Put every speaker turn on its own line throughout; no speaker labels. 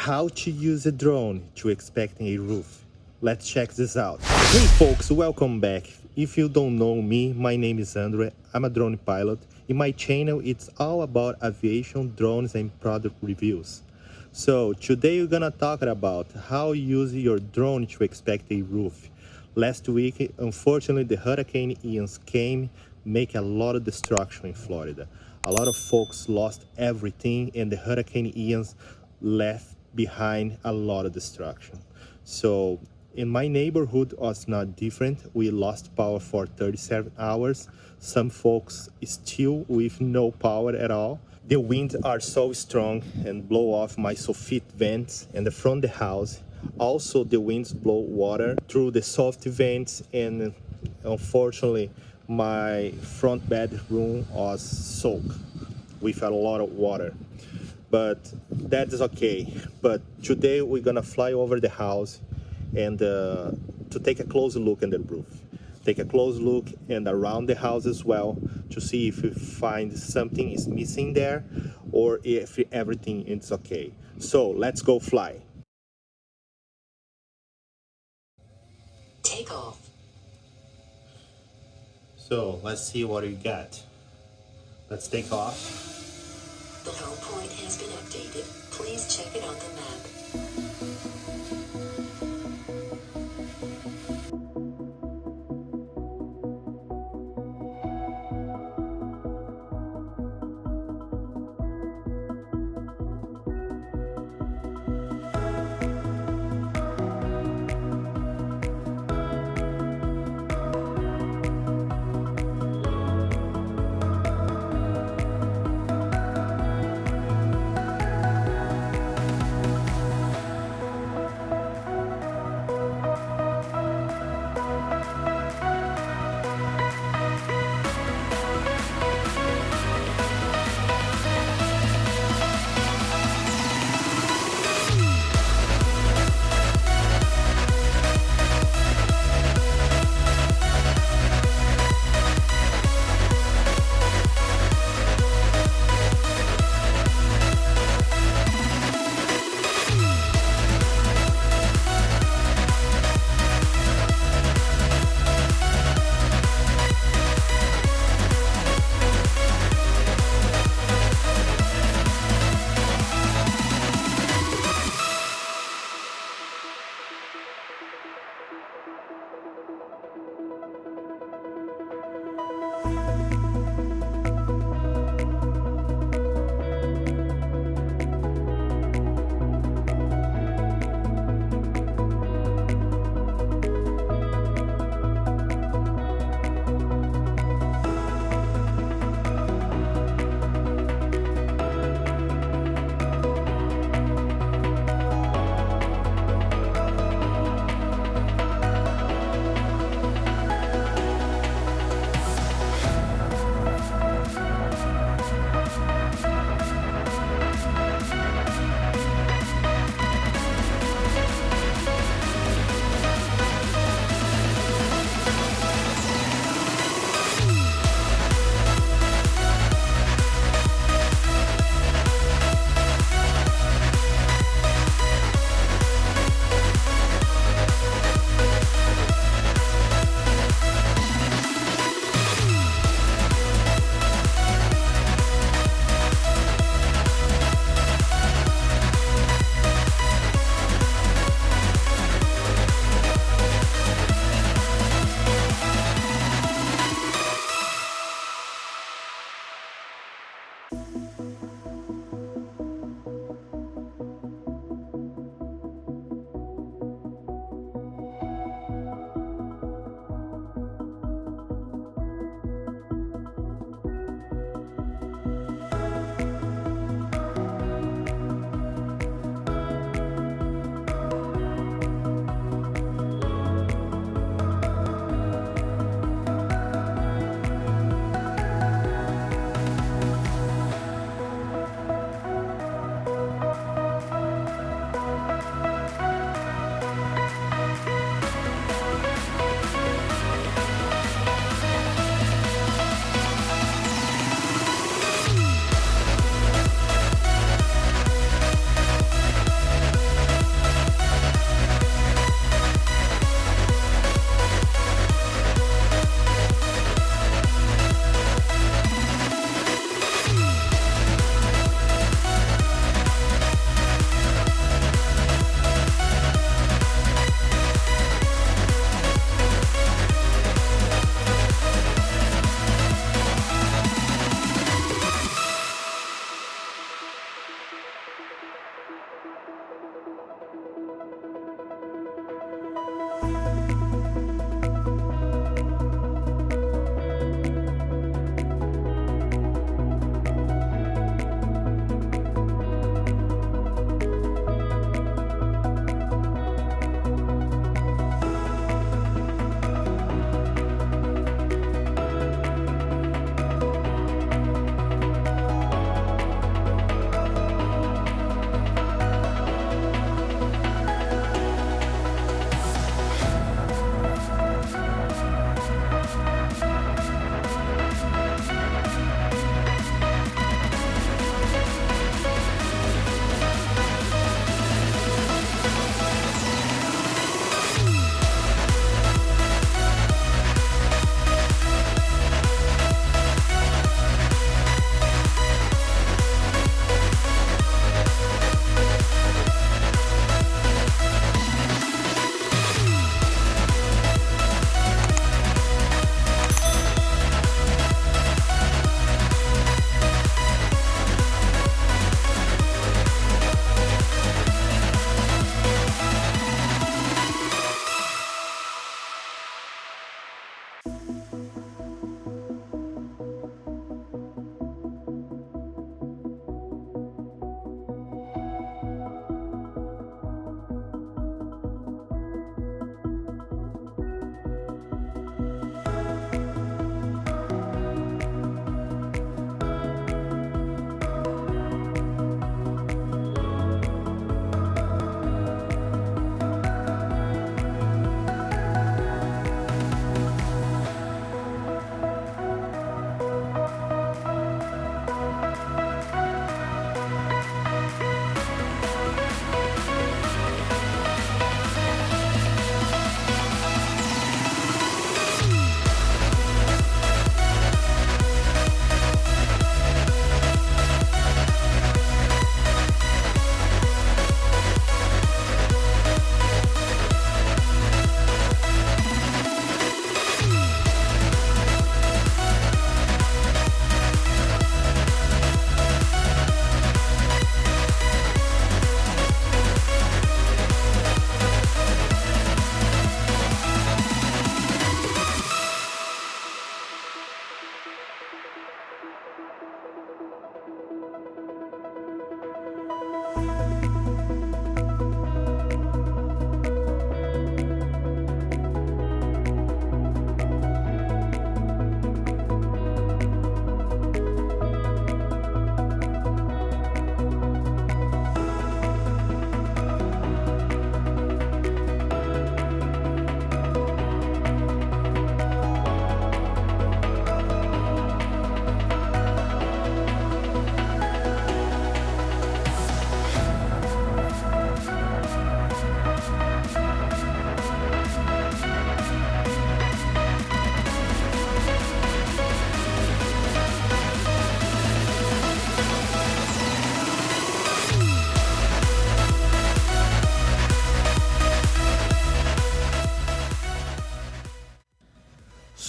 How to use a drone to expecting a roof. Let's check this out. Hey folks, welcome back. If you don't know me, my name is Andre. I'm a drone pilot. In my channel, it's all about aviation, drones, and product reviews. So today we're gonna talk about how you use your drone to expect a roof. Last week, unfortunately, the Hurricane Ian came, make a lot of destruction in Florida. A lot of folks lost everything and the Hurricane Ian left behind a lot of destruction. So in my neighborhood was not different. We lost power for 37 hours. Some folks still with no power at all. The winds are so strong and blow off my soffit vents and the front of the house. Also the winds blow water through the soft vents and unfortunately my front bedroom was soaked with a lot of water but that is okay. But today we're gonna fly over the house and uh, to take a close look at the roof. Take a close look and around the house as well to see if we find something is missing there or if everything is okay. So let's go fly.
Take off.
so let's see what we got. Let's take off
The low point has been updated. Please check it on the map.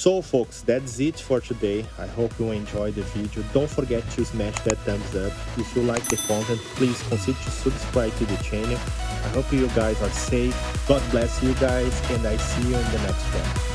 So folks, that's it for today. I hope you enjoyed the video. Don't forget to smash that thumbs up. If you like the content, please consider to subscribe to the channel. I hope you guys are safe. God bless you guys and I see you in the next one.